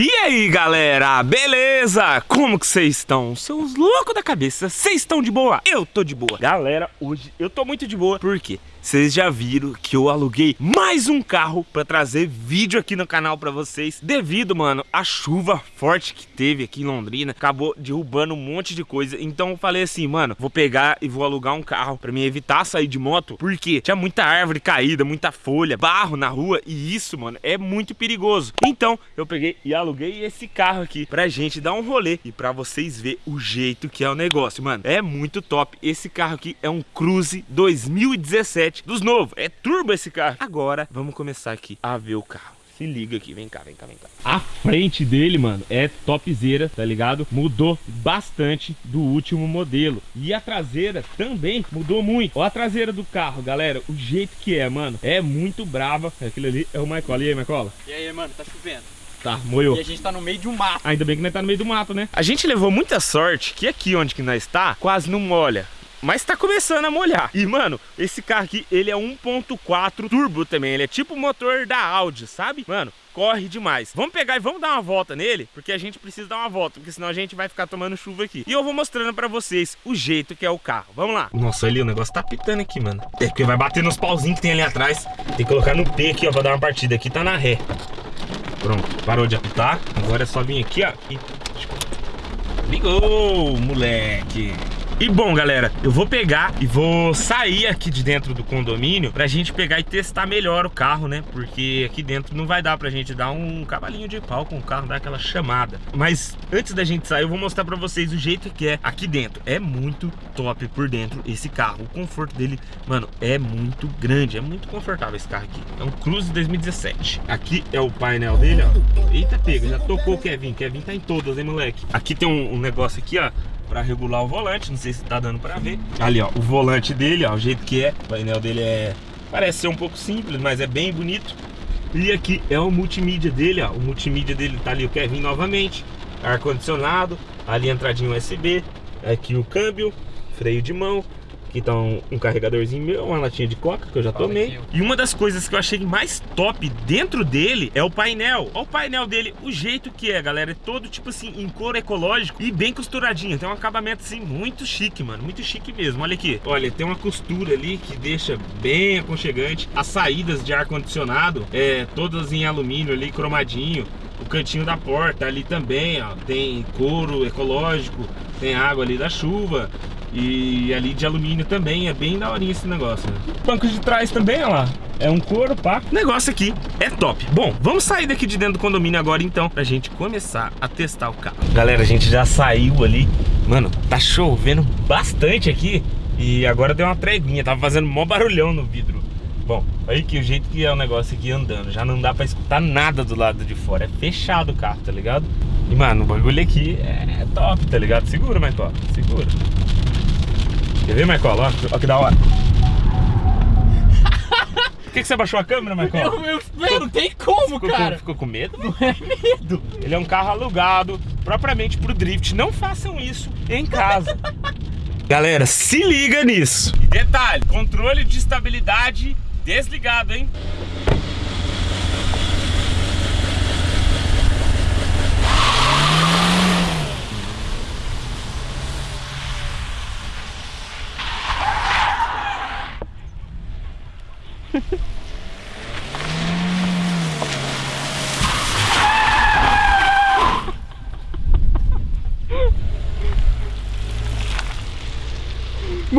E aí galera, beleza? Como que vocês estão? Seus loucos da cabeça, vocês estão de boa? Eu tô de boa Galera, hoje eu tô muito de boa, por quê? Vocês já viram que eu aluguei mais um carro pra trazer vídeo aqui no canal pra vocês? Devido, mano, à chuva forte que teve aqui em Londrina Acabou derrubando um monte de coisa. Então eu falei assim, mano, vou pegar e vou alugar um carro Pra me evitar sair de moto Porque tinha muita árvore caída, muita folha, barro na rua E isso, mano, é muito perigoso. Então eu peguei e aluguei esse carro aqui Pra gente dar um rolê E pra vocês verem o jeito que é o negócio, mano. É muito top. Esse carro aqui é um Cruze 2017 dos novos. É turbo esse carro. Agora, vamos começar aqui a ver o carro. Se liga aqui, vem cá, vem cá, vem cá. A frente dele, mano, é topzera, tá ligado? Mudou bastante do último modelo. E a traseira também mudou muito. Ó a traseira do carro, galera, o jeito que é, mano. É muito brava. Aquele ali é o Michael. E aí, Michael? E aí, mano, tá chovendo. Tá, moiou. E a gente tá no meio de um mato. Ainda bem que nós tá no meio do mato, né? A gente levou muita sorte que aqui onde que nós está, quase não molha. Mas tá começando a molhar. E, mano, esse carro aqui, ele é 1.4 turbo também. Ele é tipo o motor da Audi, sabe? Mano, corre demais. Vamos pegar e vamos dar uma volta nele, porque a gente precisa dar uma volta, porque senão a gente vai ficar tomando chuva aqui. E eu vou mostrando pra vocês o jeito que é o carro. Vamos lá. Nossa, ali o negócio tá pitando aqui, mano. É porque vai bater nos pauzinhos que tem ali atrás. Tem que colocar no P aqui, ó, pra dar uma partida. Aqui tá na ré. Pronto, parou de apitar. Agora é só vir aqui, ó. E... Ligou, moleque. E bom, galera, eu vou pegar e vou sair aqui de dentro do condomínio pra gente pegar e testar melhor o carro, né? Porque aqui dentro não vai dar pra gente dar um cavalinho de pau com o carro, dar aquela chamada. Mas antes da gente sair, eu vou mostrar pra vocês o jeito que é aqui dentro. É muito top por dentro esse carro. O conforto dele, mano, é muito grande. É muito confortável esse carro aqui. É um Cruze 2017. Aqui é o painel dele, ó. Eita, pega, já tocou o Kevin. Kevin tá em todas, hein, moleque? Aqui tem um, um negócio aqui, ó para regular o volante, não sei se tá dando para ver. Ali, ó, o volante dele, ó, o jeito que é. O painel dele é parece ser um pouco simples, mas é bem bonito. E aqui é o multimídia dele, ó. O multimídia dele tá ali o Kevin novamente, ar condicionado, ali a entradinha USB, aqui o câmbio, freio de mão, Aqui tá um, um, carregadorzinho meu, uma latinha de coca que eu já tomei. E uma das coisas que eu achei mais top dentro dele é o painel. Olha o painel dele, o jeito que é, galera. É todo tipo assim, em couro ecológico e bem costuradinho. Tem um acabamento assim muito chique, mano. Muito chique mesmo. Olha aqui. Olha, tem uma costura ali que deixa bem aconchegante. As saídas de ar-condicionado, é, todas em alumínio ali, cromadinho o cantinho da porta ali também, ó, tem couro ecológico, tem água ali da chuva e ali de alumínio também, é bem daorinha esse negócio. Né? Banco de trás também, ó lá, é um couro, pá. O negócio aqui é top. Bom, vamos sair daqui de dentro do condomínio agora então, pra gente começar a testar o carro. Galera, a gente já saiu ali, mano, tá chovendo bastante aqui e agora deu uma treguinha, tava fazendo mó barulhão no vidro. Bom, olha aqui o jeito que é o negócio aqui andando. Já não dá pra escutar nada do lado de fora. É fechado o carro, tá ligado? E, mano, o bagulho aqui é top, tá ligado? Segura, Michael. Segura. Quer ver, Michael? Ó que da hora. Por que, que você baixou a câmera, Michael? Eu, eu, eu não tem como, ficou cara. Com, ficou com medo? Não é medo. Ele é um carro alugado, propriamente pro drift. Não façam isso em casa. Galera, se liga nisso. E detalhe, controle de estabilidade Desligado, hein?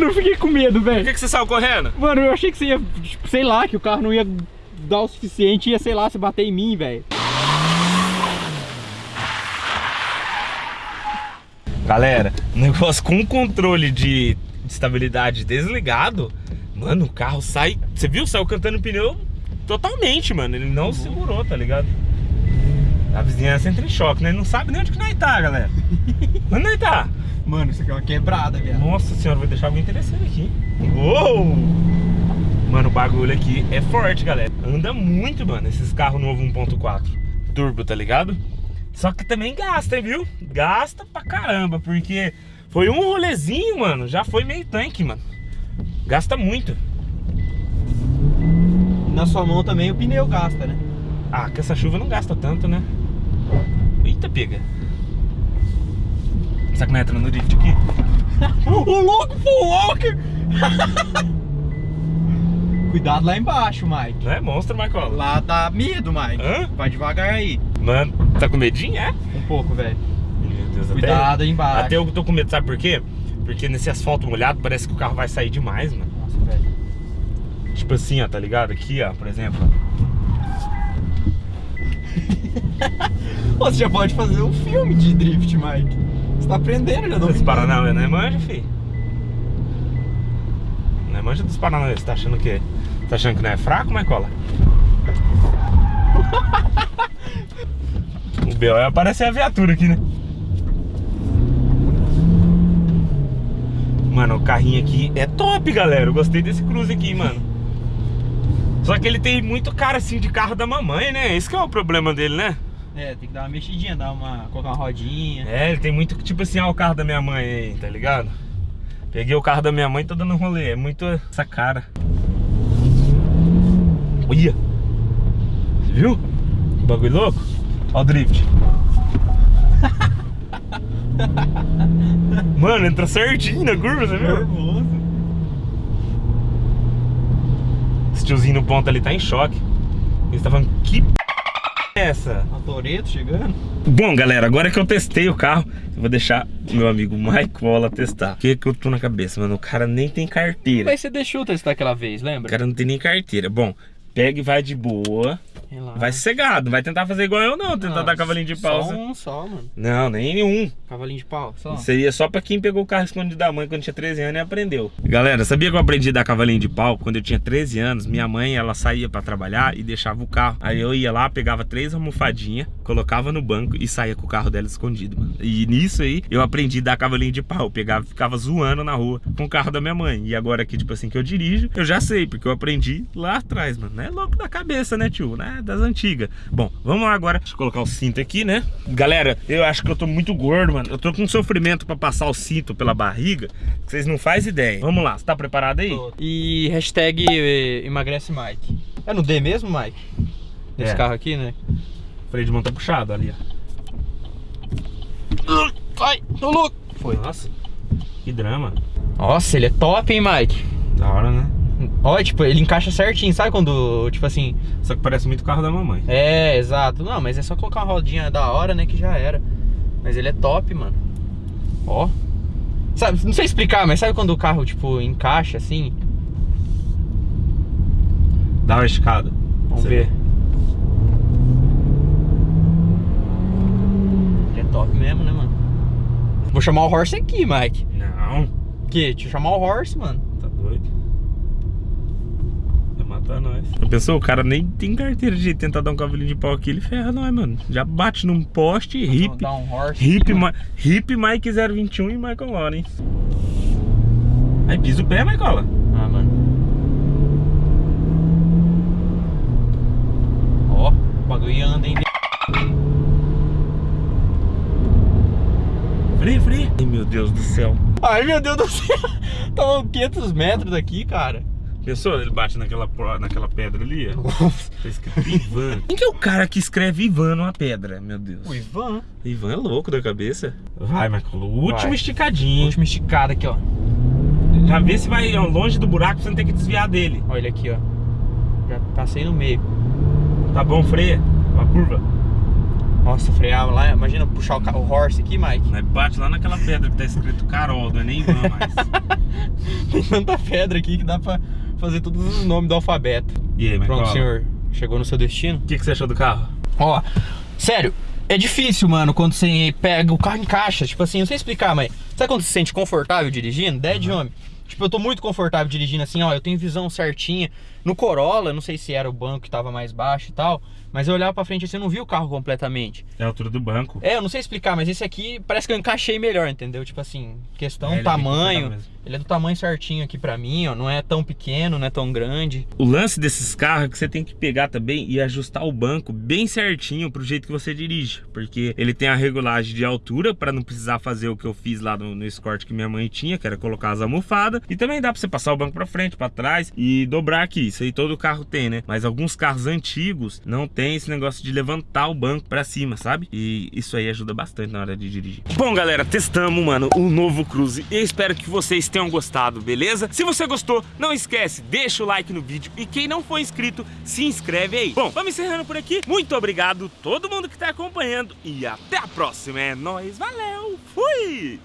Mano, eu fiquei com medo, velho. Por que, que você saiu correndo? Mano, eu achei que você ia, tipo, sei lá, que o carro não ia dar o suficiente ia, sei lá, se bater em mim, velho. Galera, negócio com controle de estabilidade desligado, mano, o carro sai... Você viu? Saiu cantando pneu totalmente, mano. Ele não uhum. segurou, tá ligado? A vizinhança entra em choque, né? Ele não sabe nem onde que nós tá, galera. Onde nós tá? Mano, isso aqui é uma quebrada, velho. Nossa senhora, vai deixar alguém interessante aqui. Uou! Mano, o bagulho aqui é forte, galera. Anda muito, mano, esses carros novos 1.4 turbo, tá ligado? Só que também gasta, viu? Gasta pra caramba, porque foi um rolezinho, mano, já foi meio tanque, mano. Gasta muito. Na sua mão também o pneu gasta, né? Ah, que essa chuva não gasta tanto, né? pega. Será que não entra no drift aqui? Ô louco, Paul Walker! Cuidado lá embaixo, Mike. Não é monstro, Marcola? Lá dá medo, Mike. Hã? Vai devagar aí. Mano, tá com medinho, é? Um pouco, velho. Cuidado aí embaixo. Até eu tô com medo, sabe por quê? Porque nesse asfalto molhado parece que o carro vai sair demais, mano. Nossa, velho. Tipo assim, ó, tá ligado? Aqui, ó, por exemplo. Você já pode fazer um filme de drift, Mike. Tá aprendendo já, Dos não Paranauê, não é manja, fi? Não é manja dos Paranauê, você tá achando que... Tá achando que não é fraco, Marcola? o B.O. é aparecer a viatura aqui, né? Mano, o carrinho aqui é top, galera. Eu gostei desse cruze aqui, mano. Só que ele tem muito cara assim de carro da mamãe, né? Esse que é o problema dele, né? É, tem que dar uma mexidinha, dar uma. colocar uma rodinha. É, ele tem muito, tipo assim, ó, o carro da minha mãe aí, tá ligado? Peguei o carro da minha mãe e tô dando um rolê. É muito essa cara. Olha! Você viu? Bagulho louco? Ó o drift. Mano, entra certinho na curva, você viu? Nervoso. Esse tiozinho no ponto ali tá em choque. Ele tá falando, que p é essa? A Toreto chegando. Bom, galera, agora que eu testei o carro, eu vou deixar o meu amigo Waller testar. O que que eu tô na cabeça, mano? O cara nem tem carteira. Mas você deixou testar aquela vez, O lembra? cara não tem nem carteira. Bom, pega e vai de boa. Relaxa. Vai sossegado. Não vai tentar fazer igual eu, não. Tentar Não, dar cavalinho de pau. Só um só, mano. Não, nem nenhum. Cavalinho de pau, só. Seria só pra quem pegou o carro escondido da mãe quando tinha 13 anos e aprendeu. Galera, sabia que eu aprendi a dar cavalinho de pau quando eu tinha 13 anos? Minha mãe, ela saía pra trabalhar e deixava o carro. Aí eu ia lá, pegava três almofadinhas, colocava no banco e saía com o carro dela escondido, mano. E nisso aí, eu aprendi a dar cavalinho de pau. Eu pegava, ficava zoando na rua com o carro da minha mãe. E agora que, tipo assim, que eu dirijo, eu já sei, porque eu aprendi lá atrás, mano. Não é louco da cabeça, né, tio? Né? Das antigas. Bom, vamos lá agora. Deixa eu colocar o cinto aqui, né? Galera, eu acho que eu tô muito gordo, mano. Eu tô com sofrimento pra passar o cinto pela barriga. Vocês não fazem ideia. Vamos lá, você tá preparado aí? E hashtag eh, emagrece Mike. É no D mesmo, Mike? Nesse É. carro aqui, né? O freio de mão tá puxado ali, ó. Ai, tô louco. Foi. Nossa, que drama. Nossa, ele é top, hein, Mike? Da hora, né? Olha, tipo, ele encaixa certinho, sabe quando, tipo assim... Só que parece muito o carro da mamãe. É, exato. Não, mas é só colocar uma rodinha da hora, né, que já era. Mas ele é top, mano. Ó. Sabe, não sei explicar, mas sabe quando o carro, tipo, encaixa assim? Dá uma esticada. Vamos Você ver. vê. Ele é top mesmo, né, mano? Vou chamar o Horse aqui, Mike. Não, Que? Deixa eu chamar o Horse, mano. tá doido. Matar nós. Já pensou? O cara nem tem carteira de tentar dar um cavalinho de pau aqui, ele ferra nós, mano. Já bate num poste, hip. Dá um Horse. Hip. Ma hip Mike 021 e Michael Lauren. Aí pisa o pé, Michael. Ah, mano. Ó, o bagulho anda, hein? Freia, freia. Ai, meu Deus do céu. Ai, meu Deus do céu. Tá a 500 metros daqui, cara. Pensou? Ele bate naquela, naquela pedra ali, ó. Tá escrito Ivan. Quem que é o cara que escreve Ivan numa pedra? Meu Deus. O Ivan. Ivan é louco da cabeça. Vai, Michael. O último Vai. esticadinho. Última esticada aqui, ó. Já vê se vai ó, longe do buraco pra você não ter que desviar dele. Olha ele aqui, ó. Já passei no meio. Tá bom, freia. Uma curva. Nossa, freava lá. Imagina puxar o, o horse aqui, Mike. Aí bate lá naquela pedra que tá escrito Carol, não é nem Ivan mais. Tem tanta pedra aqui que dá pra fazer todos os nomes do alfabeto. E aí? Pronto, senhor. Chegou no seu destino? O que, que você achou do carro? Ó, sério, é difícil, mano, quando você pega o carro em caixa. Tipo assim, não sei explicar, mas sabe quando você se sente confortável dirigindo? Ideia de homem. Tipo, eu tô muito confortável dirigindo assim, ó, eu tenho visão certinha. No Corolla, não sei se era o banco que tava mais baixo e tal, mas eu olhava pra frente assim, eu não vi o carro completamente. É a altura do banco. É, eu não sei explicar, mas esse aqui parece que eu encaixei melhor, entendeu? Tipo assim, questão É, é tamanho. Ele é do tamanho certinho aqui pra mim, ó. Não é tão pequeno, não é tão grande. O lance desses carros é que você tem que pegar também e ajustar o banco bem certinho pro jeito que você dirige. Porque ele tem a regulagem de altura para não precisar fazer o que eu fiz lá no, no Escort que minha mãe tinha, que era colocar as almofadas. E também dá pra você passar o banco pra frente, pra trás e dobrar aqui. Isso aí todo carro tem, né? Mas alguns carros antigos não tem esse negócio de levantar o banco pra cima, sabe? E isso aí ajuda bastante na hora de dirigir. Bom, galera, testamos, mano, o novo Cruze. Eu espero que vocês tenham gostado, beleza? Se você gostou, não esquece, deixa o like no vídeo e quem não for inscrito, se inscreve aí. Bom, vamos encerrando por aqui. Muito obrigado todo mundo que tá acompanhando e até a próxima. É nóis, valeu, fui!